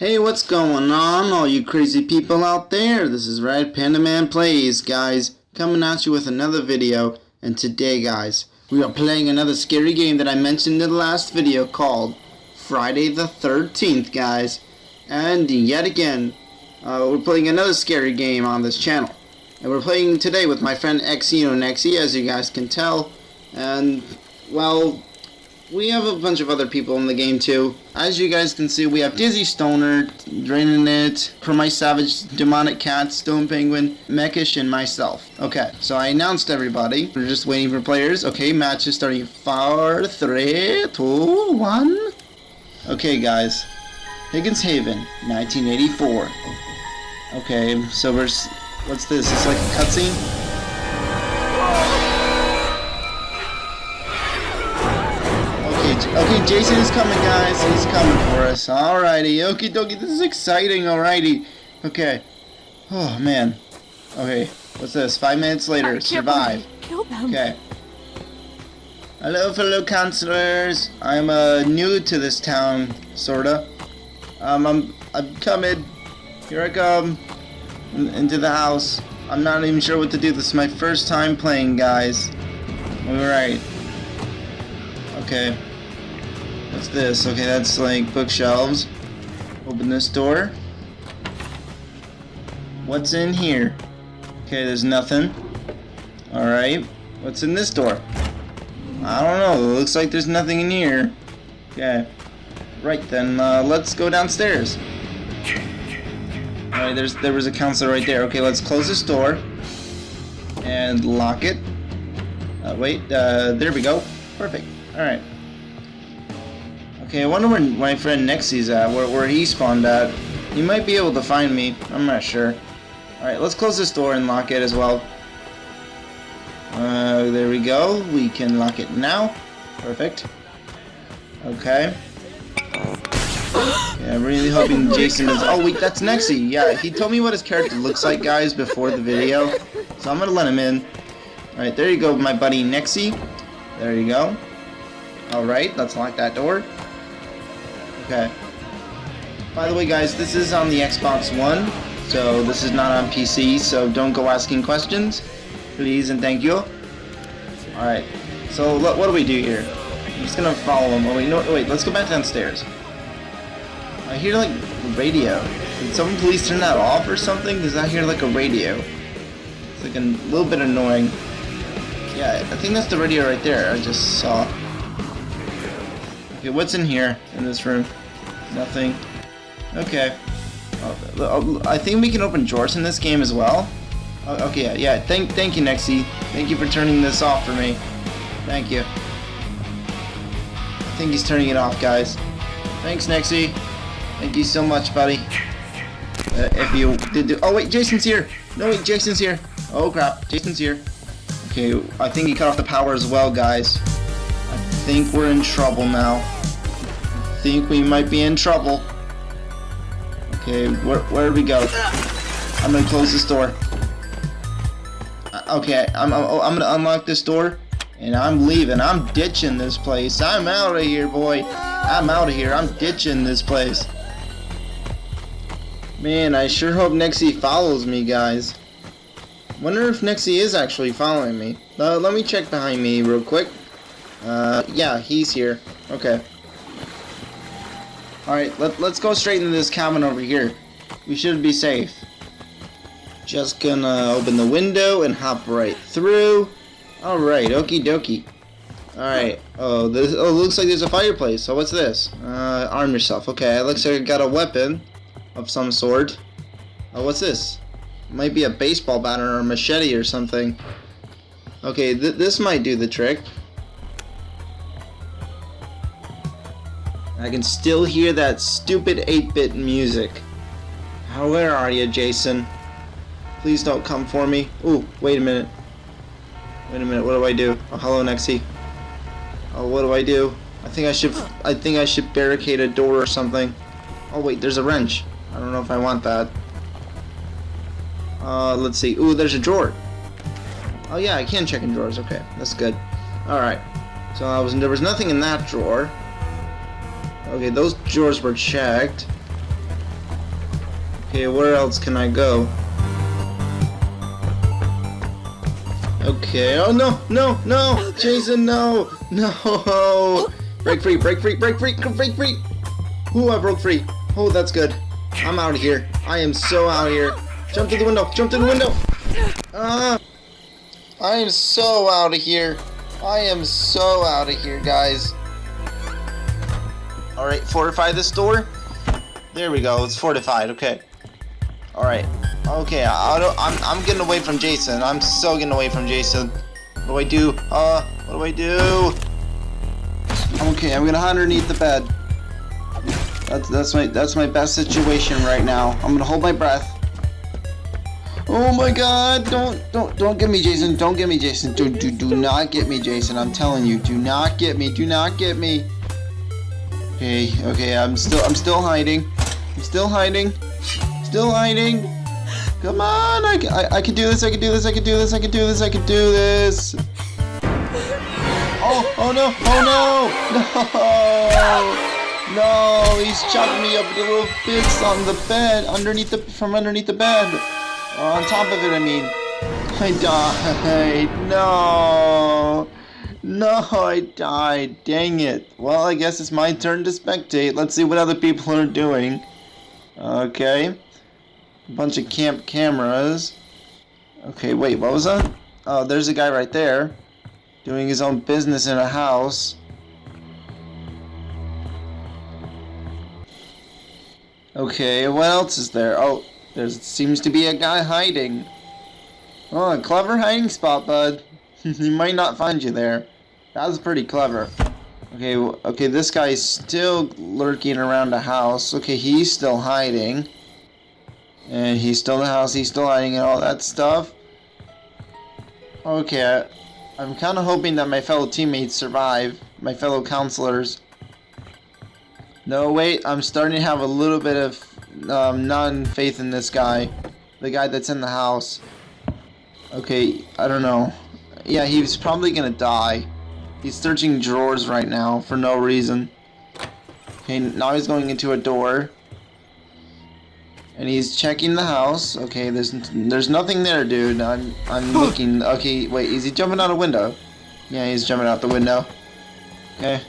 Hey, what's going on, all you crazy people out there? This is Red Panda Man Plays, guys, coming at you with another video. And today, guys, we are playing another scary game that I mentioned in the last video called Friday the 13th, guys. And yet again, uh, we're playing another scary game on this channel. And we're playing today with my friend Xeno Nexi, as you guys can tell. And, well, we have a bunch of other people in the game too. As you guys can see, we have Dizzy Stoner, Draining It, Promise Savage, Demonic Cat, Stone Penguin, Mekish, and myself. Okay, so I announced everybody. We're just waiting for players. Okay, match is starting. Four, three, two, one. Okay, guys. Higgins Haven, 1984. Okay, so we're... What's this? It's like a cutscene? Okay, Jason is coming, guys. He's coming for us. Alrighty. Okie dokie. This is exciting. Alrighty. Okay. Oh, man. Okay. What's this? Five minutes later. Survive. Okay. Hello, fellow counselors. I'm uh, new to this town, sorta. Um, I'm, I'm coming. Here I come. Into the house. I'm not even sure what to do. This is my first time playing, guys. Alright. Okay. What's this? Okay, that's like bookshelves. Open this door. What's in here? Okay, there's nothing. Alright. What's in this door? I don't know. It looks like there's nothing in here. Okay. Right then, uh, let's go downstairs. Alright, there's there was a counselor right there. Okay, let's close this door. And lock it. Uh, wait, uh, there we go. Perfect. Alright. Okay, I wonder where my friend Nexi's at, where, where he spawned at. He might be able to find me. I'm not sure. Alright, let's close this door and lock it as well. Uh, there we go. We can lock it now. Perfect. Okay. Yeah, I'm really hoping Jason is... Oh, wait, that's Nexi. Yeah, he told me what his character looks like, guys, before the video. So I'm gonna let him in. Alright, there you go, my buddy Nexi. There you go. Alright, let's lock that door. Okay. By the way, guys, this is on the Xbox One, so this is not on PC, so don't go asking questions, please and thank you. Alright, so what do we do here? I'm just gonna follow him. Oh, wait, no, wait, let's go back downstairs. I hear, like, radio. Did someone please turn that off or something? Because I hear, like, a radio. It's, like, a little bit annoying. Yeah, I think that's the radio right there I just saw. Okay, what's in here, in this room? Nothing. Okay. Uh, I think we can open drawers in this game as well. Uh, okay, yeah, yeah. Thank, thank you, Nexi. Thank you for turning this off for me. Thank you. I think he's turning it off, guys. Thanks, Nexi. Thank you so much, buddy. Uh, if you did do oh wait, Jason's here. No wait, Jason's here. Oh crap, Jason's here. Okay, I think he cut off the power as well, guys. I think we're in trouble now think we might be in trouble. Okay, where, where do we go? I'm gonna close this door. Uh, okay, I'm, I'm, I'm gonna unlock this door, and I'm leaving. I'm ditching this place. I'm out of here, boy. I'm out of here. I'm ditching this place. Man, I sure hope Nexi follows me, guys. Wonder if Nexi is actually following me. Uh, let me check behind me real quick. Uh, yeah, he's here. Okay. Alright, let, let's go straight into this cabin over here. We should be safe. Just gonna open the window and hop right through. Alright, okie dokie. Alright, oh, this, oh, looks like there's a fireplace. So what's this? Uh, arm yourself. Okay, it looks like I got a weapon of some sort. Oh, what's this? Might be a baseball bat or a machete or something. Okay, th this might do the trick. I can still hear that stupid 8-bit music. where are you, Jason? Please don't come for me. Ooh, wait a minute. Wait a minute, what do I do? Oh, hello, Nexi. Oh, what do I do? I think I should, I think I should barricade a door or something. Oh, wait, there's a wrench. I don't know if I want that. Uh, let's see. Ooh, there's a drawer. Oh, yeah, I can check in drawers. Okay, that's good. Alright. So I was, there was nothing in that drawer. Okay, those drawers were checked. Okay, where else can I go? Okay, oh no, no, no! Jason, no! No! Break free, break free, break free, break free! Ooh, I broke free. Oh, that's good. I'm out of here. I am so out of here. Jump to the window, jump to the window! Ah! I am so out of here. I am so out of here, guys. Alright, fortify this door. There we go, it's fortified, okay. Alright. Okay, I, I'm, I'm getting away from Jason. I'm so getting away from Jason. What do I do? Uh, what do I do? Okay, I'm gonna hide underneath the bed. That's, that's my that's my best situation right now. I'm gonna hold my breath. Oh my god, don't don't don't get me Jason, don't get me Jason. Do do do not get me Jason. I'm telling you, do not get me. Do not get me. Okay, okay, I'm still I'm still hiding. I'm still hiding. Still hiding. Come on, I, I, I can do this, I can do this, I can do this, I can do this, I can do this. Oh, oh no, oh no, no, no, he's chopping me up into little bits on the bed, underneath the, from underneath the bed. Or on top of it, I mean. I died, no. No, I died, dang it. Well, I guess it's my turn to spectate. Let's see what other people are doing. Okay. A bunch of camp cameras. Okay, wait, what was that? Oh, there's a guy right there. Doing his own business in a house. Okay, what else is there? Oh, there seems to be a guy hiding. Oh, a clever hiding spot, bud. he might not find you there. That was pretty clever. Okay, okay, this guy's still lurking around the house. Okay, he's still hiding. And he's still in the house, he's still hiding and all that stuff. Okay, I, I'm kind of hoping that my fellow teammates survive. My fellow counselors. No, wait, I'm starting to have a little bit of um, non-faith in this guy. The guy that's in the house. Okay, I don't know. Yeah, he's probably gonna die. He's searching drawers right now for no reason. Okay, now he's going into a door. And he's checking the house. Okay, there's there's nothing there, dude. I'm I'm looking. Okay, wait, is he jumping out a window? Yeah, he's jumping out the window. Okay.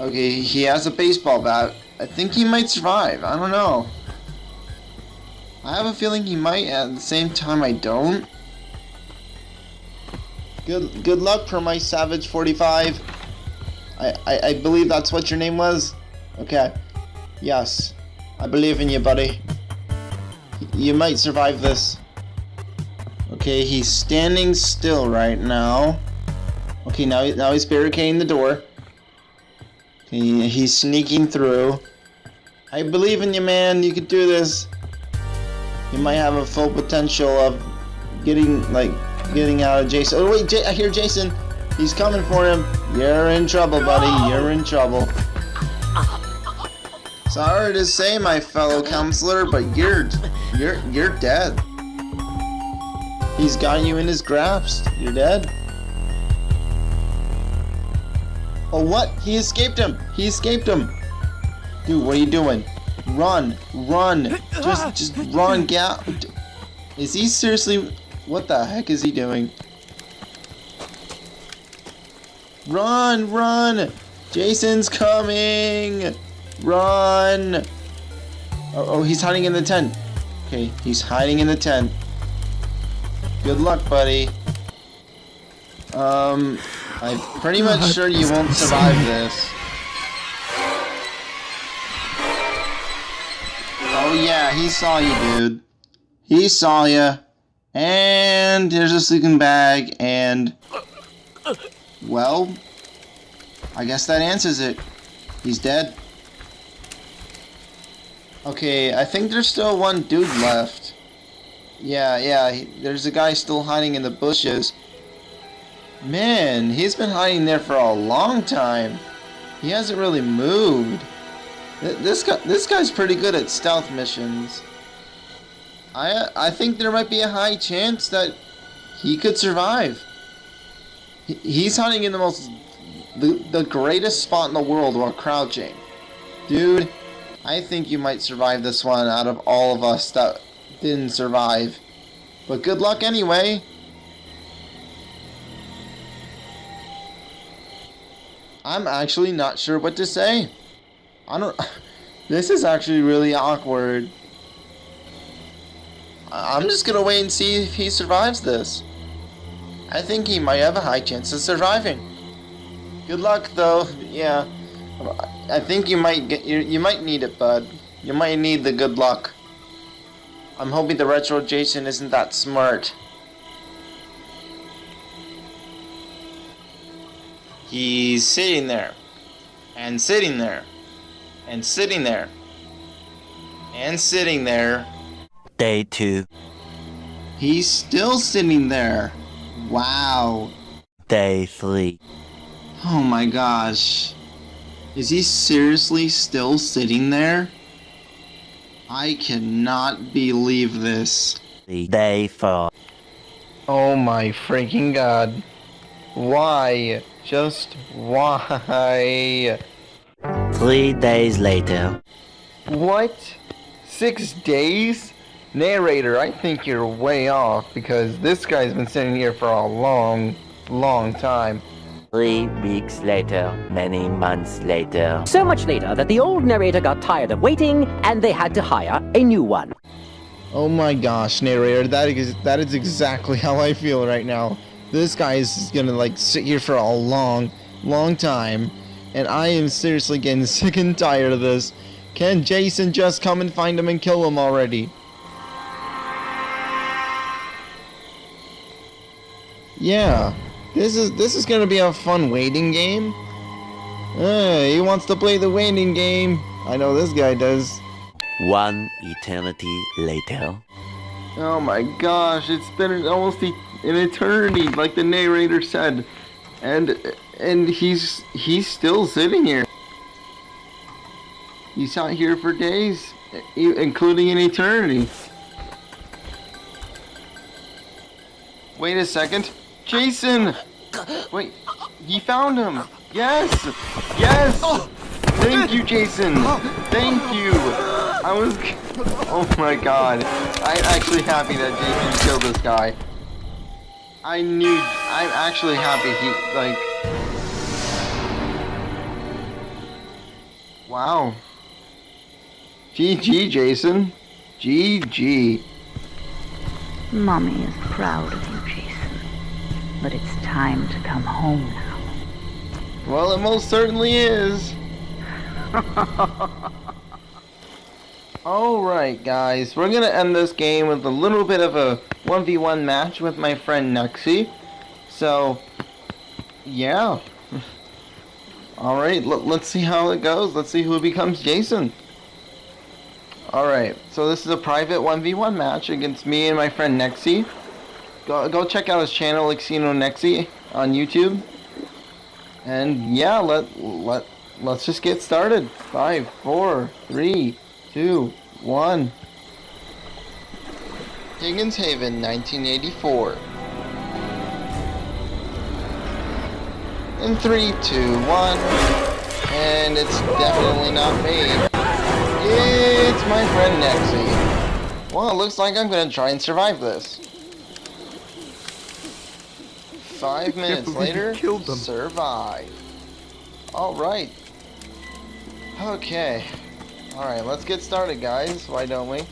Okay, he has a baseball bat. I think he might survive. I don't know. I have a feeling he might. At the same time, I don't. Good good luck for my Savage 45. I, I, I believe that's what your name was? Okay. Yes. I believe in you, buddy. You might survive this. Okay, he's standing still right now. Okay, now, now he's barricading the door. Okay, he's sneaking through. I believe in you, man. You can do this. You might have a full potential of getting, like, getting out of Jason. Oh, wait, J I hear Jason. He's coming for him. You're in trouble, buddy. You're in trouble. Sorry to say, my fellow counselor, but you're, you're, you're dead. He's got you in his grasp. You're dead. Oh, what? He escaped him. He escaped him. Dude, what are you doing? Run, run. Just, just run, get Is he seriously what the heck is he doing? Run, run! Jason's coming! Run! Oh, oh, he's hiding in the tent. Okay, he's hiding in the tent. Good luck, buddy. Um, I'm pretty much sure you won't survive this. Oh yeah, he saw you, dude. He saw you. And there's a sleeping bag, and... Well, I guess that answers it. He's dead. Okay, I think there's still one dude left. Yeah, yeah, he, there's a guy still hiding in the bushes. Man, he's been hiding there for a long time. He hasn't really moved. This guy, this guy's pretty good at stealth missions. I I think there might be a high chance that he could survive. he's hunting in the most the, the greatest spot in the world while crouching. Dude, I think you might survive this one out of all of us that didn't survive. But good luck anyway. I'm actually not sure what to say. I don't... This is actually really awkward. I'm just gonna wait and see if he survives this. I think he might have a high chance of surviving. Good luck, though. Yeah, I think you might get you. You might need it, bud. You might need the good luck. I'm hoping the retro Jason isn't that smart. He's sitting there, and sitting there, and sitting there, and sitting there. Day 2. He's still sitting there. Wow. Day 3. Oh my gosh. Is he seriously still sitting there? I cannot believe this. Day 4. Oh my freaking god. Why? Just why? Three days later. What? Six days? Narrator, I think you're way off because this guy's been sitting here for a long, long time. Three weeks later, many months later. So much later that the old narrator got tired of waiting and they had to hire a new one. Oh my gosh, narrator, that is, that is exactly how I feel right now. This guy is gonna like sit here for a long, long time, and I am seriously getting sick and tired of this. Can Jason just come and find him and kill him already? Yeah, this is this is gonna be a fun waiting game. Uh, he wants to play the waiting game. I know this guy does. One eternity later. Oh my gosh, it's been almost an eternity, like the narrator said, and and he's he's still sitting here. He's out here for days, including an eternity. Wait a second. Jason! Wait, he found him! Yes! Yes! Thank you, Jason! Thank you! I was... Oh my god. I'm actually happy that Jason killed this guy. I knew... I'm actually happy he, like... Wow. GG, Jason. GG. Mommy is proud of you, Jason. But it's time to come home now. Well, it most certainly is. Alright, guys. We're to end this game with a little bit of a 1v1 match with my friend Nexi. So, yeah. Alright, let's see how it goes. Let's see who becomes Jason. Alright, so this is a private 1v1 match against me and my friend Nexi. Go, go check out his channel, Xeno Nexi, on YouTube. And yeah, let let let's just get started. Five, four, three, two, one. Higgins Haven, 1984. In three, two, one, and it's definitely not me. It's my friend Nexi. Well, it looks like I'm gonna try and survive this. Five minutes later, killed them. survive. Alright. Okay. Alright, let's get started, guys. Why don't we?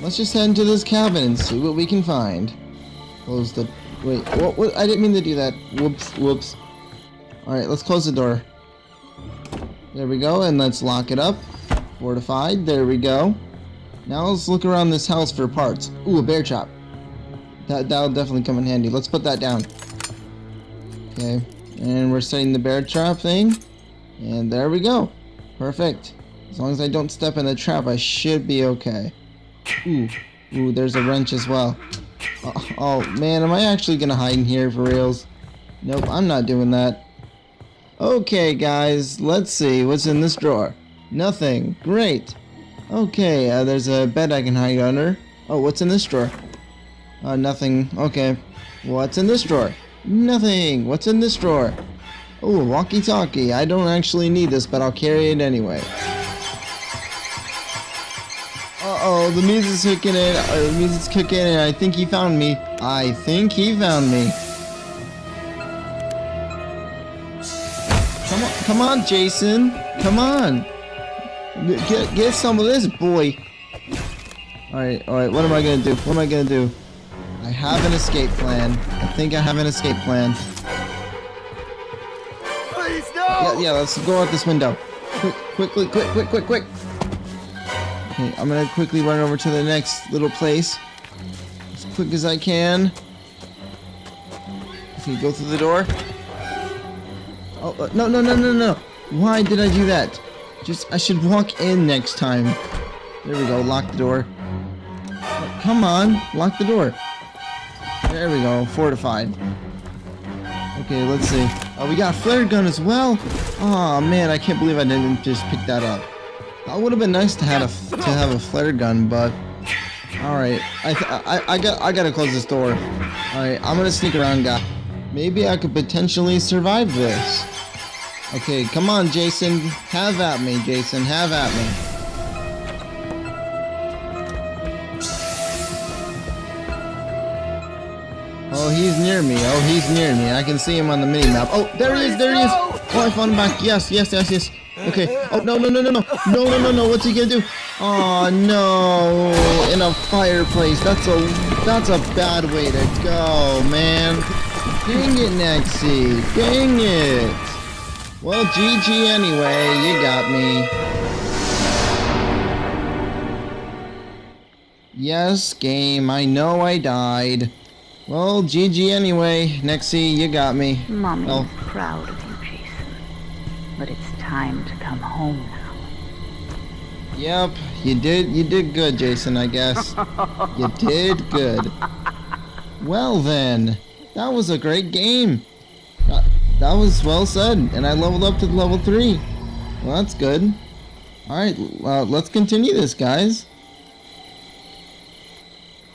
Let's just head into this cabin and see what we can find. Close the... Wait, what, what? I didn't mean to do that. Whoops, whoops. Alright, let's close the door. There we go, and let's lock it up. Fortified, there we go. Now let's look around this house for parts. Ooh, a bear trap. That, that'll definitely come in handy. Let's put that down. Okay. And we're setting the bear trap thing. And there we go. Perfect. As long as I don't step in the trap, I should be okay. Ooh. Ooh, there's a wrench as well. Oh, oh, man, am I actually gonna hide in here for reals? Nope, I'm not doing that. Okay, guys, let's see. What's in this drawer? Nothing. Great. Okay, uh, there's a bed I can hide under. Oh, what's in this drawer? Uh, nothing. Okay. What's in this drawer? Nothing. What's in this drawer? Oh, walkie-talkie. I don't actually need this, but I'll carry it anyway. Uh-oh, the music's kicking in. Uh, the music's kicking in. I think he found me. I think he found me. Come on, come on, Jason. Come on. Get, get some of this, boy. Alright, alright, what am I gonna do? What am I gonna do? I have an escape plan. I think I have an escape plan. Please, no! Yeah, yeah, let's go out this window. Quick, quickly, quick, quick, quick, quick. Okay, I'm gonna quickly run over to the next little place. As quick as I can. Okay, go through the door. Oh, uh, no, no, no, no, no. Why did I do that? Just, I should walk in next time. There we go, lock the door. Come on, lock the door. There we go, fortified. Okay, let's see. Oh, we got a flare gun as well. Oh man, I can't believe I didn't just pick that up. That would have been nice to have a to have a flare gun, but all right. I I I got I gotta close this door. All right, I'm gonna sneak around, guy. Maybe I could potentially survive this. Okay, come on, Jason. Have at me, Jason. Have at me. Oh, he's near me. Oh, he's near me. I can see him on the mini map. Oh, there he is. There he is. Oh, I found him back. Yes, yes, yes, yes. Okay. Oh, no, no, no, no, no. No, no, no, no. What's he gonna do? Oh, no. In a fireplace. That's a, that's a bad way to go, man. Dang it, Nexi. Dang it. Well, GG anyway. You got me. Yes, game. I know I died. Well, GG anyway. Nexi, you got me. Mommy Oh. is proud of you, Jason. But it's time to come home now. Yep, you did you did good, Jason, I guess. you did good. Well then, that was a great game. That, that was well said, and I leveled up to level 3. Well, that's good. Alright, uh, let's continue this, guys.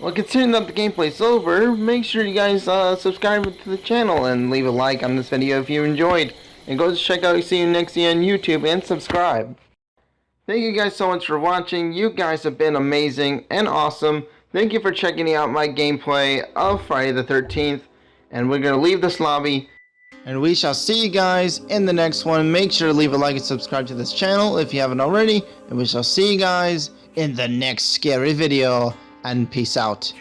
Well, considering that the gameplay's over, make sure you guys uh, subscribe to the channel and leave a like on this video if you enjoyed. And go check out Xeno Nexi on YouTube and subscribe. Thank you guys so much for watching. You guys have been amazing and awesome. Thank you for checking out my gameplay of Friday the 13th. And we're going to leave this lobby. And we shall see you guys in the next one. Make sure to leave a like and subscribe to this channel if you haven't already. And we shall see you guys in the next scary video. And peace out.